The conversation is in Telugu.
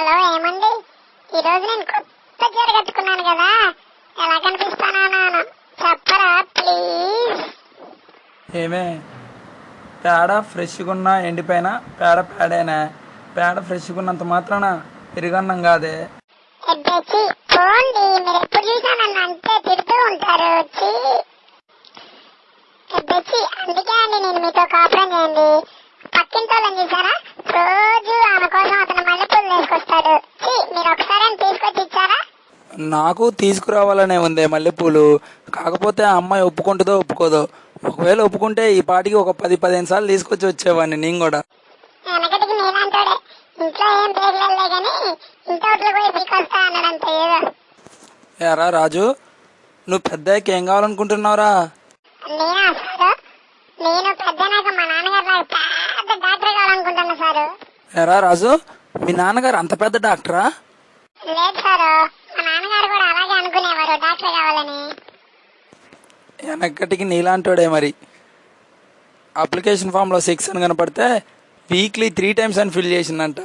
హలో ఏమండి? ఈ రోజు నేను కొత్త చీర కట్టుకున్నాను కదా. ఎలా కనిపిస్తానా నాన్న చెప్పరా ప్లీజ్ ఏమే పేడ ఫ్రెష్గా ఉన్నా ఎండిపోయిన పేడ పేడేనా పేడ ఫ్రెష్గా ఉన్నంత మాత్రాన పెరుగన్నం కాదే. ఎబ్బేచి పోండి. మీరు ఎప్పుడు చూసినా నన్ను అంతే తిడుతూ ఉంటారు. వచ్చి అందుకే అండి నేను మీతో కాపురం చేయండి. పక్కింటి వాళ్ళని చూసారా రోజు ఆమె కోసం అతను మల్లెపూలు వేసుకొస్తాడు ఛీ, మీరు ఒకసారి అని తీసుకొచ్చి ఇచ్చారా నాకు తీసుకురావాలనే ఉంది మల్లెపూలు. కాకపోతే ఆ అమ్మాయి ఒప్పుకుంటుందో ఒప్పుకోదో. ఒకవేళ ఒప్పుకుంటే ఈ పాటికి ఒక పది పదిహేను సార్లు తీసుకొచ్చి వచ్చేవాడిని నేను కూడా. ఎరా రాజు నువ్వు పెద్దయ్యకి ఏం కావాలనుకుంటున్నావురా? నేనా సారు? నేను పెద్దనాక మా నాన్నగారు లాగా పెద్ద డాక్టర్ కావాలనుకుంటున్నా సారు. ఎరా రాజు మీ నాన్నగారు అంత పెద్ద డాక్టరా? లేదు సారు మా నాన్నగారు కూడా అలాగే కావాలని? వెనకటికి నీలాంటోడే మరి. అప్లికేషన్ ఫామ్లో సిక్స్ అని కనపడితే వీక్లీ త్రీ టైమ్స్ అని ఫిల్ చేసిందంట.